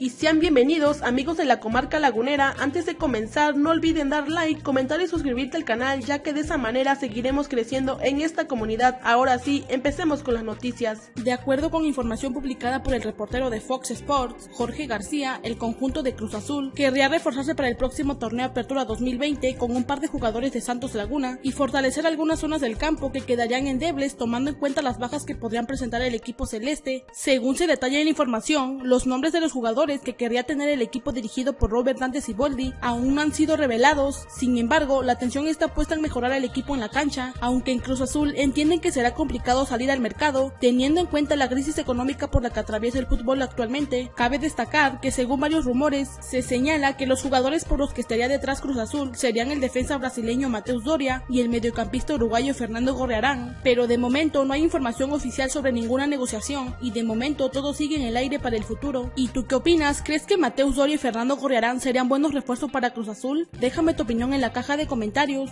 y sean bienvenidos amigos de la comarca lagunera. Antes de comenzar no olviden dar like, comentar y suscribirte al canal ya que de esa manera seguiremos creciendo en esta comunidad. Ahora sí, empecemos con las noticias. De acuerdo con información publicada por el reportero de Fox Sports, Jorge García, el conjunto de Cruz Azul querría reforzarse para el próximo torneo Apertura 2020 con un par de jugadores de Santos Laguna y fortalecer algunas zonas del campo que quedarían endebles tomando en cuenta las bajas que podrían presentar el equipo celeste. Según se detalla en la información, los nombres de los jugadores que querría tener el equipo dirigido por Robert Dante Siboldi aún no han sido revelados, sin embargo, la atención está puesta en mejorar el equipo en la cancha, aunque en Cruz Azul entienden que será complicado salir al mercado, teniendo en cuenta la crisis económica por la que atraviesa el fútbol actualmente. Cabe destacar que según varios rumores, se señala que los jugadores por los que estaría detrás Cruz Azul serían el defensa brasileño Mateus Doria y el mediocampista uruguayo Fernando Gorrearán, pero de momento no hay información oficial sobre ninguna negociación y de momento todo sigue en el aire para el futuro. ¿Y tú qué opinas? ¿Crees que Mateus Doria y Fernando Gorrearán serían buenos refuerzos para Cruz Azul? Déjame tu opinión en la caja de comentarios.